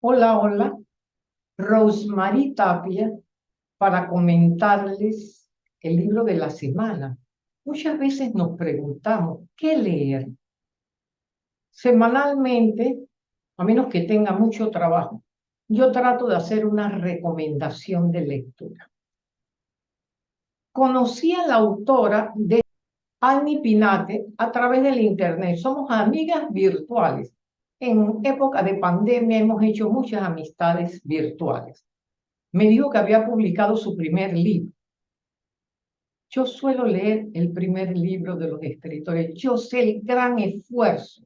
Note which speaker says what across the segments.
Speaker 1: Hola, hola. Rosemary Tapia para comentarles el libro de la semana. Muchas veces nos preguntamos, ¿qué leer? Semanalmente, a menos que tenga mucho trabajo, yo trato de hacer una recomendación de lectura. Conocí a la autora de Annie Pinate a través del internet. Somos amigas virtuales en época de pandemia hemos hecho muchas amistades virtuales. Me dijo que había publicado su primer libro. Yo suelo leer el primer libro de los escritores. Yo sé el gran esfuerzo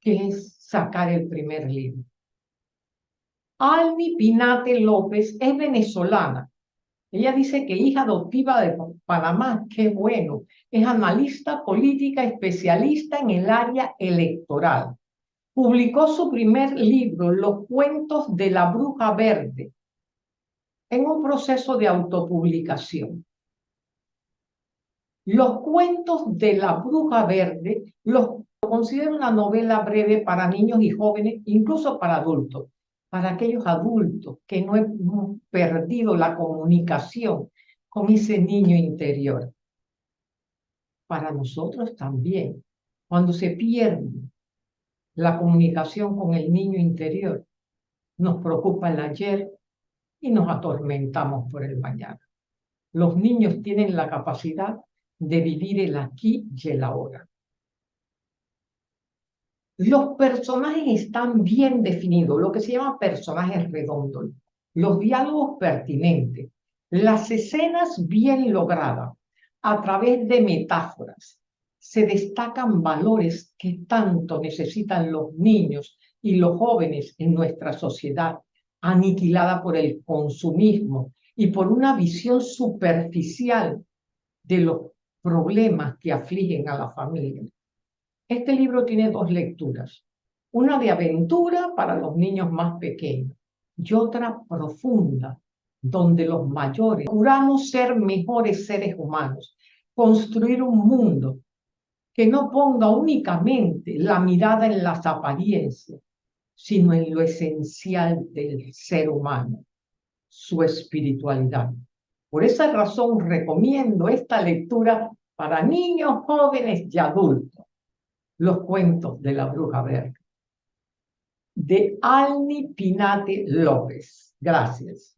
Speaker 1: que es sacar el primer libro. Almi Pinate López es venezolana. Ella dice que hija adoptiva de Panamá, qué bueno. Es analista política especialista en el área electoral publicó su primer libro, Los cuentos de la bruja verde, en un proceso de autopublicación. Los cuentos de la bruja verde los considero una novela breve para niños y jóvenes, incluso para adultos, para aquellos adultos que no han perdido la comunicación con ese niño interior. Para nosotros también, cuando se pierde la comunicación con el niño interior. Nos preocupa el ayer y nos atormentamos por el mañana. Los niños tienen la capacidad de vivir el aquí y el ahora. Los personajes están bien definidos, lo que se llama personajes redondos, los diálogos pertinentes, las escenas bien logradas a través de metáforas, se destacan valores que tanto necesitan los niños y los jóvenes en nuestra sociedad, aniquilada por el consumismo y por una visión superficial de los problemas que afligen a la familia. Este libro tiene dos lecturas, una de aventura para los niños más pequeños y otra profunda, donde los mayores juramos ser mejores seres humanos, construir un mundo que no ponga únicamente la mirada en las apariencias, sino en lo esencial del ser humano, su espiritualidad. Por esa razón recomiendo esta lectura para niños, jóvenes y adultos, los cuentos de la bruja verde, de Alni Pinate López. Gracias.